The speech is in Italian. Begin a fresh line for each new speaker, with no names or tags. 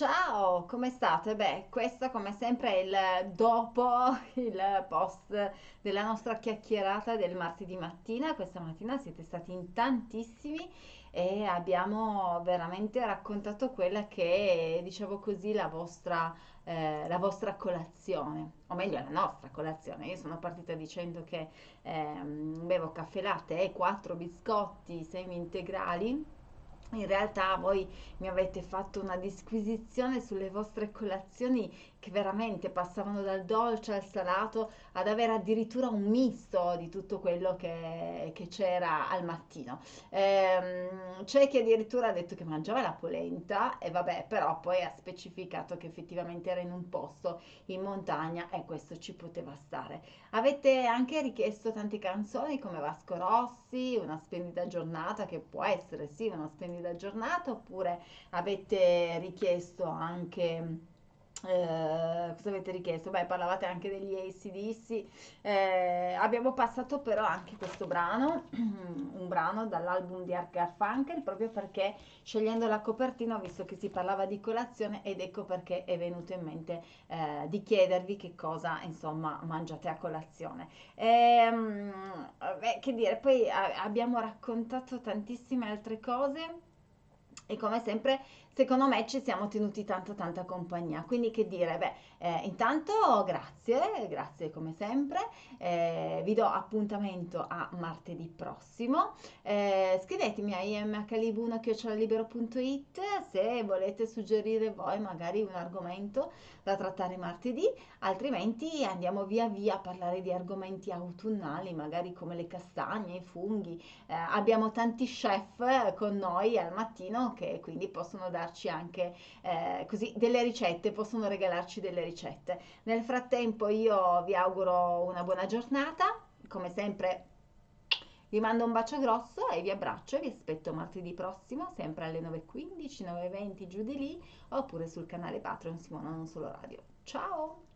Ciao, come state? Beh, questo come sempre è il dopo il post della nostra chiacchierata del martedì mattina. Questa mattina siete stati in tantissimi e abbiamo veramente raccontato quella che è, diciamo così, la vostra, eh, la vostra colazione, o meglio la nostra colazione. Io sono partita dicendo che ehm, bevo caffè latte e quattro biscotti semi integrali in realtà voi mi avete fatto una disquisizione sulle vostre colazioni che veramente passavano dal dolce al salato ad avere addirittura un misto di tutto quello che, c'era al mattino. Ehm, c'è chi addirittura ha detto che mangiava la polenta e vabbè, però poi ha specificato che effettivamente era in un posto in montagna e questo ci poteva stare. Avete anche richiesto tante canzoni come Vasco Rossi, Una splendida giornata, che può essere sì una splendida giornata, oppure avete richiesto anche eh, cosa avete richiesto? Beh, parlavate anche degli AC/DC. Eh, abbiamo passato però anche questo brano, un brano dall'album di Art Garfunkel, proprio perché scegliendo la copertina ho visto che si parlava di colazione ed ecco perché è venuto in mente eh, di chiedervi che cosa, insomma, mangiate a colazione. Ehm, beh, che dire, poi a- abbiamo raccontato tantissime altre cose e come sempre, secondo me ci siamo tenuti tanto tanta compagnia. Quindi che dire, beh, eh, intanto grazie, grazie come sempre. Eh, vi do appuntamento a martedì prossimo. Eh, scrivetemi a imhlibuna.it se volete suggerire voi magari un argomento da trattare martedì, altrimenti andiamo via via a parlare di argomenti autunnali, magari come le castagne, i funghi. Eh, abbiamo tanti chef con noi al mattino che quindi possono darci anche eh, così delle ricette, possono regalarci delle ricette. Nel frattempo io vi auguro una buona giornata, come sempre vi mando un bacio grosso e vi abbraccio e vi aspetto martedì prossimo, sempre alle 9.15, 9.20 giù di lì, oppure sul canale Patreon Simona Non Solo Radio. Ciao!